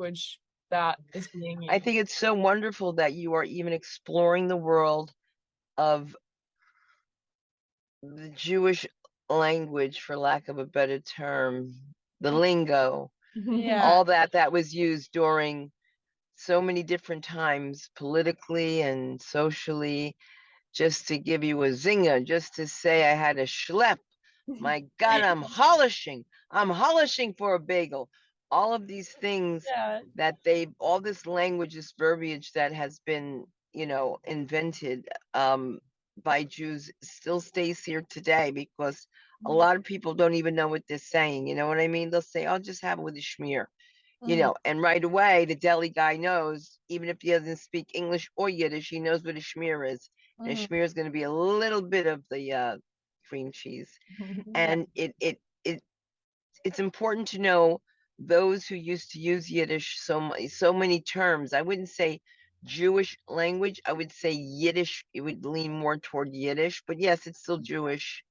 language that is being used. I think it's so wonderful that you are even exploring the world of the Jewish language, for lack of a better term, the mm-hmm. lingo, Yeah. all that that was used during so many different times politically and socially. Just to give you a zinger, just to say I had a schlep. My God, I'm holishing. I'm holishing for a bagel. All of these things Yeah. that they all this language, this verbiage that has been, you know, invented um by Jews still stays here today because a lot of people don't even know what they're saying. You know what I mean? They'll say, I'll just have it with a schmear, you Mhm. know, and right away the deli guy knows, even if he doesn't speak English or Yiddish, he knows what a schmear is. And a schmear is going to be a little bit of the uh cream cheese and it it it it's important to know those who used to use Yiddish so so many terms. I wouldn't say Jewish language. I would say Yiddish. It would lean more toward Yiddish, but yes, it's still Jewish.